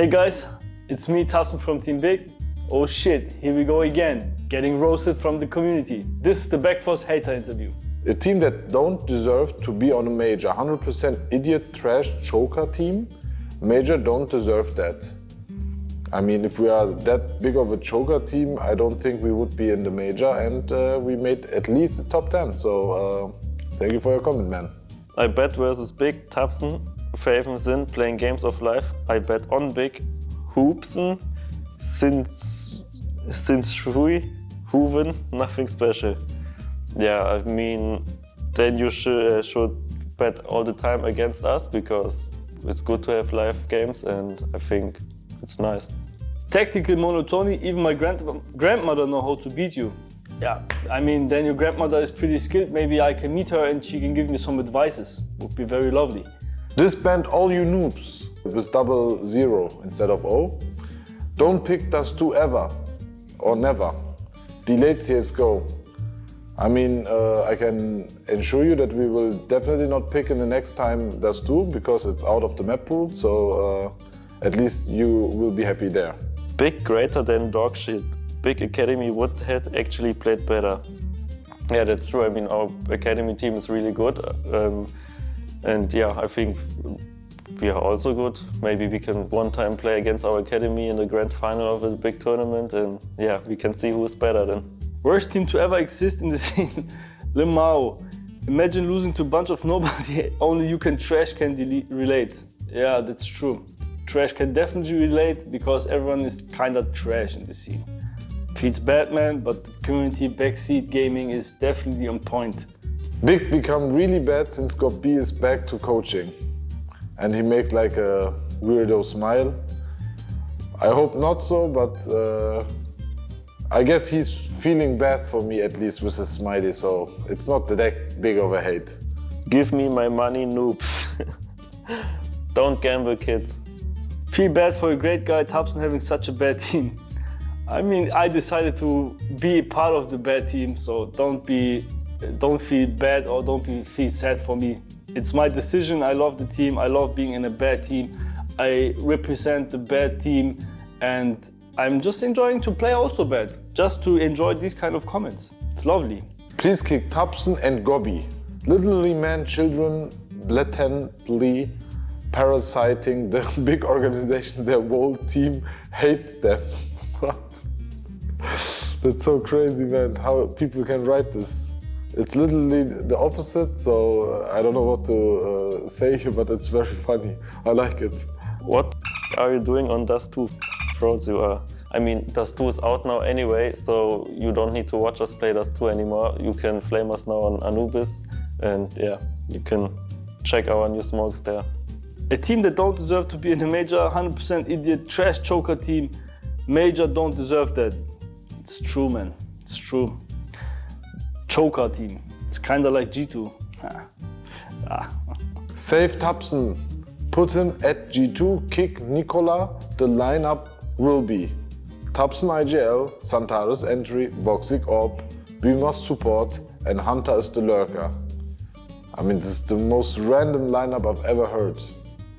Hey guys, it's me, tabseN from Team Big. Oh shit, here we go again, getting roasted from the community. This is the Backforce hater interview. A team that don't deserve to be on a major, 100% idiot trash choker team, major don't deserve that. I mean, if we are that big of a choker team, I don't think we would be in the major and uh, we made at least the top 10. So uh, thank you for your comment, man. I bet versus Big, tabseN, faveN Sin playing games of life. I bet on Big, Hoopsen, since since Shui, Hooven, nothing special. Yeah, I mean, then you should, uh, should bet all the time against us because it's good to have live games and I think it's nice. Tactical monotony, even my grand grandmother know how to beat you. Yeah, I mean, then your grandmother is pretty skilled. Maybe I can meet her and she can give me some advices. Would be very lovely. Disband all you noobs with double zero instead of O. Don't pick Dust 2 ever or never. Delayed CSGO. I mean, uh, I can ensure you that we will definitely not pick in the next time Dust 2 because it's out of the map pool, so uh, at least you will be happy there. Big greater than dog shit. Big Academy would have actually played better. Yeah, that's true. I mean, our Academy team is really good. Um, and yeah, I think we are also good. Maybe we can one time play against our academy in the grand final of a big tournament and yeah, we can see who is better then. Worst team to ever exist in the scene, Limao. Imagine losing to a bunch of nobody, only you can trash can relate. Yeah, that's true. Trash can definitely relate because everyone is kinda trash in the scene. Feels bad man, but community backseat gaming is definitely on point. Big become really bad since God B is back to coaching and he makes like a weirdo smile. I hope not so, but uh, I guess he's feeling bad for me at least with his smiley, so it's not that big of a hate. Give me my money, noobs. Don't gamble, kids. Feel bad for a great guy, Thompson having such a bad team. I mean, I decided to be part of the bad team, so don't be, don't feel bad or don't be, feel sad for me. It's my decision. I love the team. I love being in a bad team. I represent the bad team and I'm just enjoying to play also bad, just to enjoy these kind of comments. It's lovely. Please kick tabseN and Gobby. Literally man children blatantly parasiting the big organization. Their whole team hates them. What? That's so crazy, man, how people can write this. It's literally the opposite, so I don't know what to uh, say here, but it's very funny. I like it. What are you doing on Dust 2? Frauds you are. I mean, Dust 2 is out now anyway, so you don't need to watch us play Dust 2 anymore. You can flame us now on Anubis, and yeah, you can check our new smokes there. A team that don't deserve to be in a major, 100% idiot, trash choker team. Major don't deserve that. It's true, man. It's true choker team. It's kind of like G2. ah. Save tabseN. Put him at G2, kick Nicola. The lineup will be tabseN IGL, Santaris entry, Voxic Orb, Boomer support, and Hunter is the lurker. I mean, this is the most random lineup I've ever heard.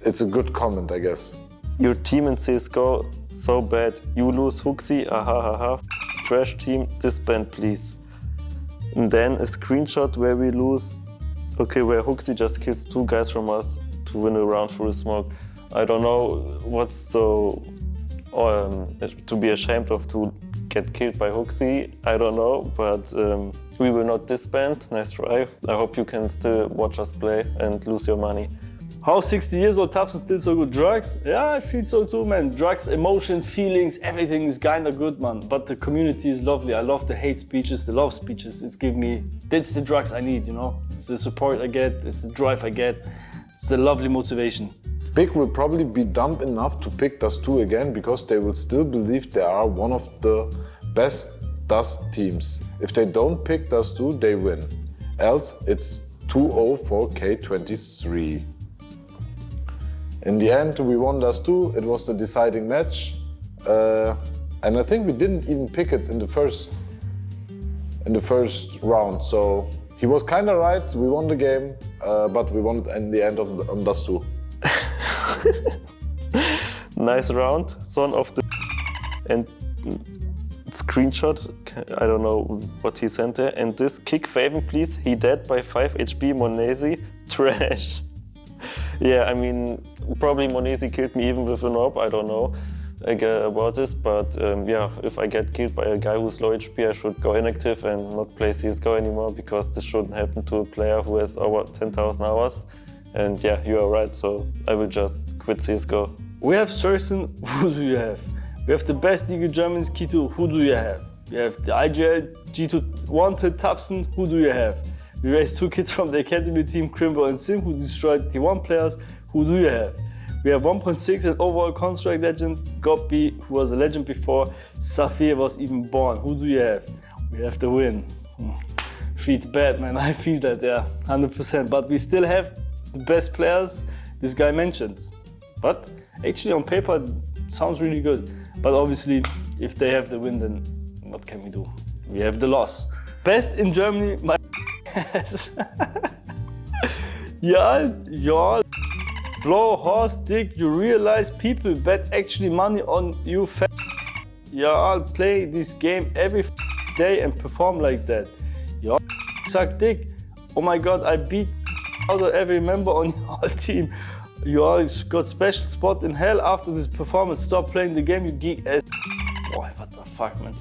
It's a good comment, I guess. Your team in CSGO, so bad. You lose HooXi, aha, ha, ha. Trash team, disband please. And then a screenshot where we lose, okay, where HooXi just kills two guys from us to win a round through the smoke. I don't know what's so um, to be ashamed of to get killed by HooXi. I don't know, but um, we will not disband. Nice try. I hope you can still watch us play and lose your money. How 60 years old tabseN still so good? Drugs? Yeah, I feel so too, man. Drugs, emotions, feelings, everything is kinda good, man. But the community is lovely. I love the hate speeches, the love speeches. It's give me, that's the drugs I need, you know? It's the support I get, it's the drive I get. It's the lovely motivation. Big will probably be dumb enough to pick Dust 2 again because they will still believe they are one of the best Dust teams. If they don't pick Dust 2, they win. Else it's 2-0 for K23. In the end, we won Dust 2. It was the deciding match. Uh, and I think we didn't even pick it in the first in the first round. So he was kind of right. We won the game, uh, but we won it in the end of the, on Dust 2. Nice round, son of the and screenshot. I don't know what he sent there. And this kick faveN, please. He dead by 5 HP. m0NESY, trash. Yeah, I mean, probably m0NESY killed me even with an orb. I don't know about this, but um, yeah, if I get killed by a guy who's low HP, I should go inactive and not play CSGO anymore because this shouldn't happen to a player who has over 10,000 hours. And yeah, you are right, so I will just quit CSGO. We have syrsoN, who do you have? We have the best League Germans, K2, who do you have? We have the IGL G2 wanted tabseN, who do you have? We raised two kids from the academy team, Krimbo and Sim, who destroyed T1 players, who do you have? We have 1.6 and overall Counter-Strike legend, Goppy, who was a legend before Safir was even born. Who do you have? We have the win. Hmm. Feels bad, man. I feel that, yeah, 100%. But we still have the best players this guy mentions. But actually on paper, sounds really good. But obviously, if they have the win, then what can we do? We have the loss. Best in Germany, my yeah, yeah. Blow horse dick, you realize people bet actually money on you Y'all play this game every day and perform like that. Y'all suck dick. Oh my god, I beat out of every member on your team. You all got special spot in hell after this performance. Stop playing the game, you geek ass. Boy, what the fuck, man.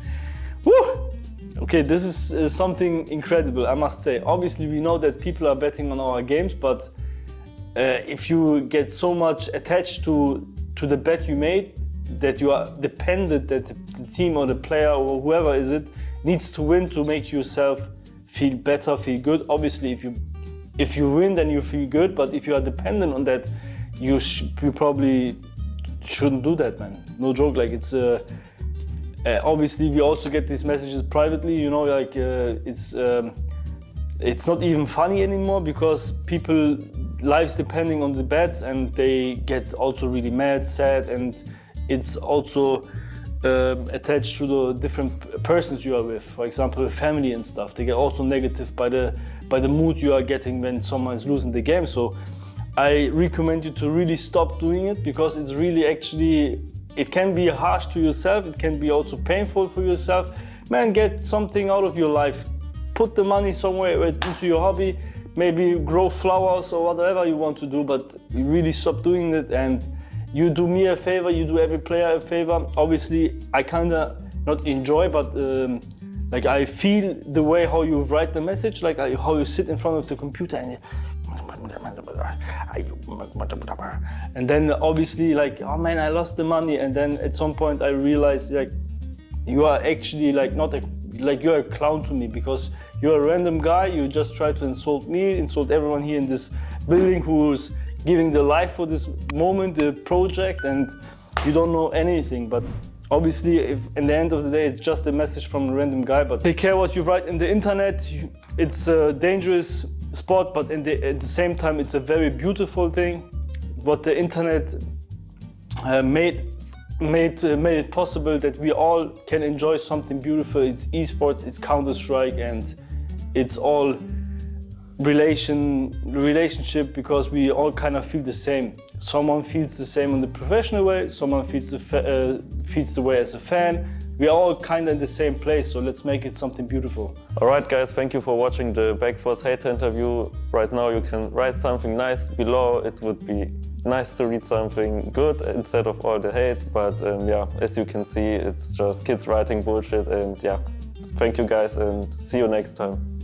Okay, this is uh, something incredible, I must say. Obviously, we know that people are betting on our games, but uh, if you get so much attached to, to the bet you made that you are dependent that the team or the player or whoever is it needs to win to make yourself feel better, feel good. Obviously, if you if you win, then you feel good. But if you are dependent on that, you you probably shouldn't do that, man. No joke. Like it's uh, uh, obviously we also get these messages privately. You know, like uh, it's um, it's not even funny anymore because people lives depending on the bets and they get also really mad, sad, and it's also um, attached to the different persons you are with. For example, family and stuff. They get also negative by the by the mood you are getting when someone is losing the game. So I recommend you to really stop doing it because it's really actually it can be harsh to yourself. It can be also painful for yourself. Man, get something out of your life. Put the money somewhere into your hobby maybe grow flowers or whatever you want to do, but really stop doing it and you do me a favor, you do every player a favor. Obviously, I kind of not enjoy, but um, like I feel the way how you write the message, like I, how you sit in front of the computer and and then obviously like, oh man, I lost the money. And then at some point I realized like, you are actually like not a, like you're a clown to me because you're a random guy, you just try to insult me, insult everyone here in this building who's giving their life for this moment, the project, and you don't know anything. But obviously, if in the end of the day, it's just a message from a random guy. But take care what you write in the internet. It's a dangerous sport, but the, at the same time, it's a very beautiful thing. What the internet uh, made made, uh, made it possible that we all can enjoy something beautiful. It's esports, it's Counter-Strike, and it's all relation relationship because we all kind of feel the same. Someone feels the same in the professional way, someone feels the, uh, feels the way as a fan. We are all kind of in the same place, so let's make it something beautiful. Alright guys, thank you for watching the Backforce Hater interview. Right now you can write something nice below. It would be nice to read something good instead of all the hate, but um, yeah, as you can see, it's just kids writing bullshit and yeah. Thank you guys and see you next time.